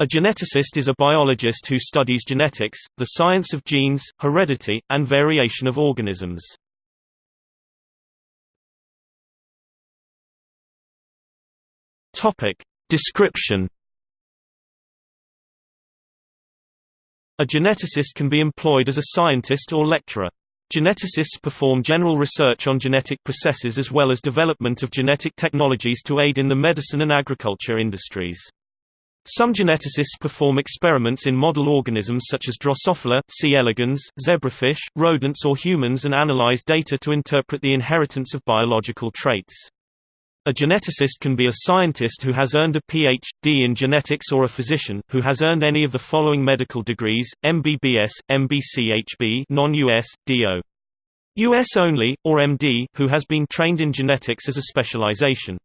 A geneticist is a biologist who studies genetics, the science of genes, heredity, and variation of organisms. Description A geneticist can be employed as a scientist or lecturer. Geneticists perform general research on genetic processes as well as development of genetic technologies to aid in the medicine and agriculture industries. Some geneticists perform experiments in model organisms such as Drosophila, C. elegans, zebrafish, rodents or humans and analyze data to interpret the inheritance of biological traits. A geneticist can be a scientist who has earned a Ph.D. in genetics or a physician, who has earned any of the following medical degrees, MBBS, MBCHB non-US, DO. US only, or MD, who has been trained in genetics as a specialization.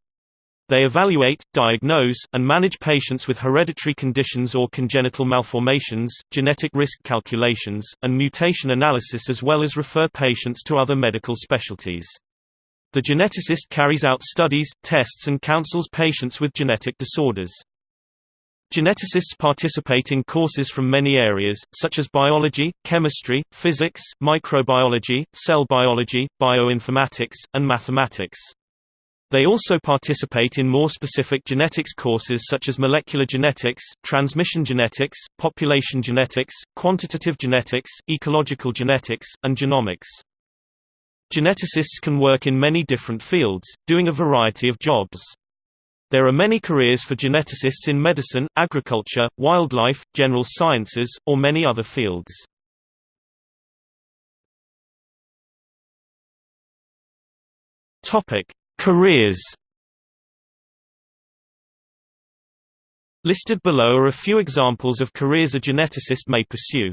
They evaluate, diagnose, and manage patients with hereditary conditions or congenital malformations, genetic risk calculations, and mutation analysis as well as refer patients to other medical specialties. The geneticist carries out studies, tests and counsels patients with genetic disorders. Geneticists participate in courses from many areas, such as biology, chemistry, physics, microbiology, cell biology, bioinformatics, and mathematics. They also participate in more specific genetics courses such as molecular genetics, transmission genetics, population genetics, quantitative genetics, ecological genetics, and genomics. Geneticists can work in many different fields, doing a variety of jobs. There are many careers for geneticists in medicine, agriculture, wildlife, general sciences, or many other fields. Topic: Careers Listed below are a few examples of careers a geneticist may pursue.